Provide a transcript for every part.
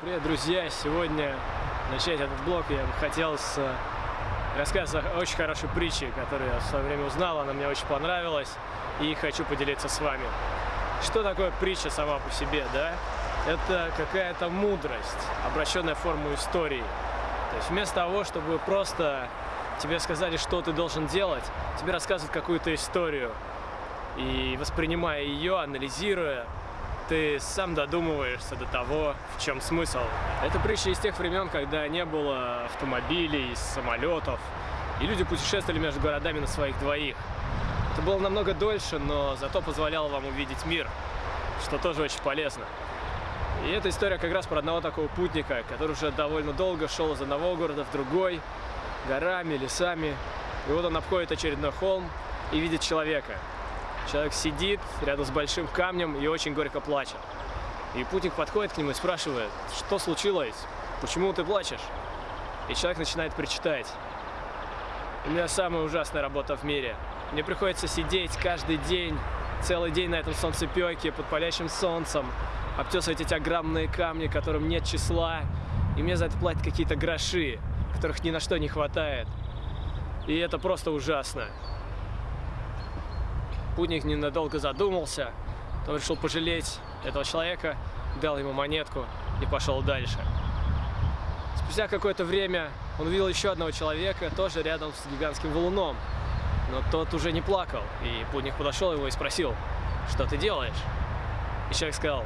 Привет, друзья! Сегодня начать этот блог я бы хотел с э, рассказа очень хорошей притчи, которую я в свое время узнал, она мне очень понравилась и хочу поделиться с вами. Что такое притча сама по себе, да? Это какая-то мудрость, обращенная в форму истории. То есть вместо того, чтобы просто тебе сказали, что ты должен делать, тебе рассказывают какую-то историю. И воспринимая ее, анализируя, ты сам додумываешься до того, в чем смысл. Это притча из тех времен, когда не было автомобилей, самолетов, и люди путешествовали между городами на своих двоих. Это было намного дольше, но зато позволяло вам увидеть мир, что тоже очень полезно. И эта история как раз про одного такого путника, который уже довольно долго шел из одного города в другой, горами, лесами. И вот он обходит очередной холм и видит человека. Человек сидит рядом с большим камнем и очень горько плачет. И путник подходит к нему и спрашивает, что случилось, почему ты плачешь? И человек начинает причитать. У меня самая ужасная работа в мире. Мне приходится сидеть каждый день, целый день на этом солнцепеке, под палящим солнцем, обтесывать эти огромные камни, которым нет числа, и мне за это платят какие-то гроши, которых ни на что не хватает. И это просто ужасно. Путник ненадолго задумался, он решил пожалеть этого человека, дал ему монетку и пошел дальше. Спустя какое-то время он увидел еще одного человека, тоже рядом с гигантским валуном. Но тот уже не плакал, и путник подошел его и спросил, что ты делаешь? И человек сказал,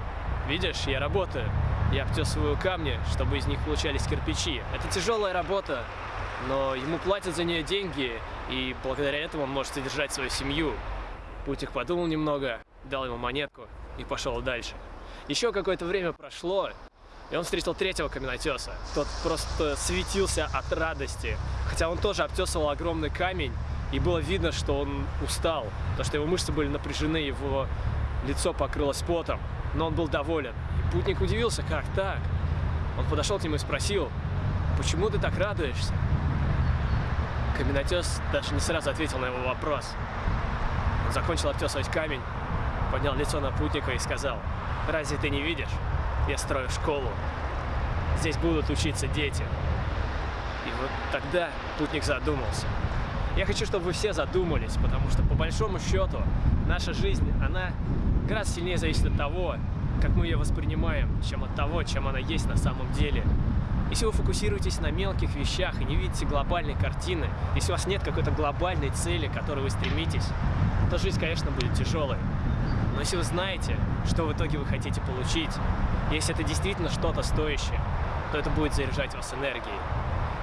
видишь, я работаю, я обтесываю камни, чтобы из них получались кирпичи. Это тяжелая работа, но ему платят за нее деньги, и благодаря этому он может содержать свою семью. Путик подумал немного, дал ему монетку и пошел дальше. Еще какое-то время прошло, и он встретил третьего каменотеса. Тот просто светился от радости, хотя он тоже обтесывал огромный камень, и было видно, что он устал, потому что его мышцы были напряжены, его лицо покрылось потом, но он был доволен. И путник удивился, как так? Он подошел к нему и спросил, почему ты так радуешься? Каменотес даже не сразу ответил на его вопрос. Он закончил обтесывать камень, поднял лицо на путника и сказал, «Разве ты не видишь? Я строю школу. Здесь будут учиться дети». И вот тогда путник задумался. Я хочу, чтобы вы все задумались, потому что по большому счету наша жизнь, она гораздо сильнее зависит от того, как мы ее воспринимаем, чем от того, чем она есть на самом деле. Если вы фокусируетесь на мелких вещах и не видите глобальной картины, если у вас нет какой-то глобальной цели, к которой вы стремитесь, то жизнь, конечно, будет тяжелой. Но если вы знаете, что в итоге вы хотите получить, если это действительно что-то стоящее, то это будет заряжать вас энергией.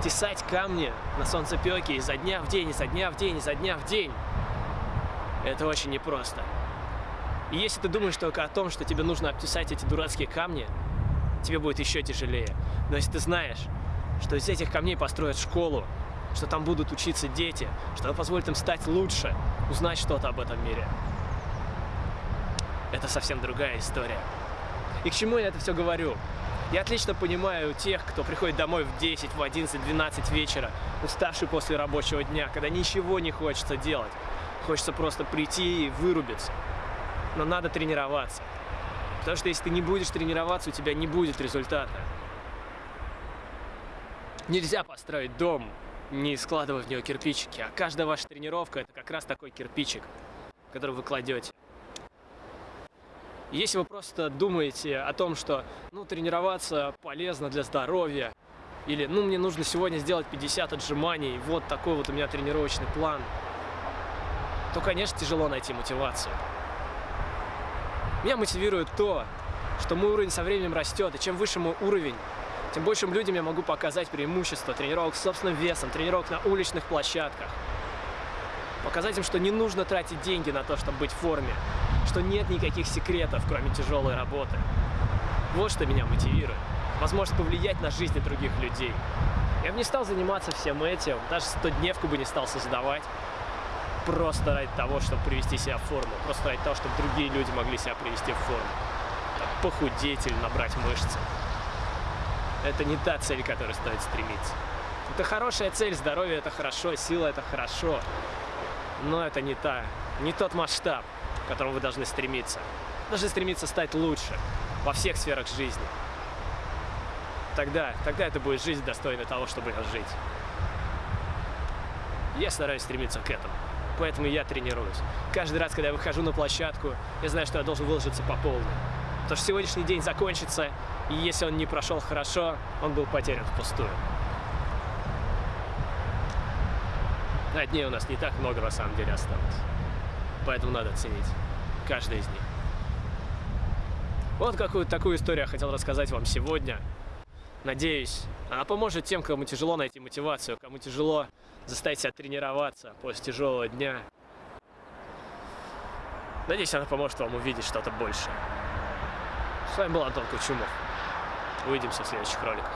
Тесать камни на солнцепеке изо дня в день, изо дня в день, изо дня в день – это очень непросто. И если ты думаешь только о том, что тебе нужно обтесать эти дурацкие камни, тебе будет еще тяжелее. Но если ты знаешь, что из этих камней построят школу, что там будут учиться дети, что позволит им стать лучше, узнать что-то об этом мире, это совсем другая история. И к чему я это все говорю? Я отлично понимаю тех, кто приходит домой в 10, в 11, 12 вечера, уставший после рабочего дня, когда ничего не хочется делать. Хочется просто прийти и вырубиться. Но надо тренироваться. Потому что если ты не будешь тренироваться, у тебя не будет результата. Нельзя построить дом, не складывая в него кирпичики, а каждая ваша тренировка это как раз такой кирпичик, который вы кладете. Если вы просто думаете о том, что ну, тренироваться полезно для здоровья, или ну мне нужно сегодня сделать 50 отжиманий, вот такой вот у меня тренировочный план, то, конечно, тяжело найти мотивацию. Меня мотивирует то, что мой уровень со временем растет, и чем выше мой уровень, тем большим людям я могу показать преимущество тренировок с собственным весом, тренировок на уличных площадках. Показать им, что не нужно тратить деньги на то, чтобы быть в форме, что нет никаких секретов, кроме тяжелой работы. Вот что меня мотивирует. Возможность повлиять на жизни других людей. Я бы не стал заниматься всем этим, даже 100-дневку бы не стал создавать, просто ради того, чтобы привести себя в форму, просто ради того, чтобы другие люди могли себя привести в форму. Там, похудеть или набрать мышцы. Это не та цель, к которой стоит стремиться. Это хорошая цель, здоровье это хорошо, сила это хорошо, но это не та, не тот масштаб, к которому вы должны стремиться. Вы должны стремиться стать лучше во всех сферах жизни. тогда, тогда это будет жизнь достойна того, чтобы жить. Я стараюсь стремиться к этому. Поэтому я тренируюсь. Каждый раз, когда я выхожу на площадку, я знаю, что я должен выложиться по полной. Потому что сегодняшний день закончится, и если он не прошел хорошо, он был потерян впустую. А дней у нас не так много на самом деле осталось. Поэтому надо ценить каждый из них. Вот какую такую историю я хотел рассказать вам сегодня. Надеюсь, она поможет тем, кому тяжело найти мотивацию, кому тяжело заставить себя тренироваться после тяжелого дня. Надеюсь, она поможет вам увидеть что-то большее. С вами был Антон Кучумов. Увидимся в следующих роликах.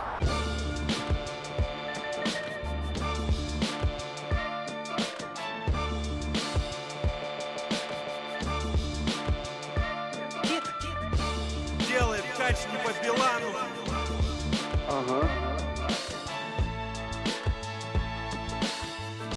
Делает кач не по Билану. Ага.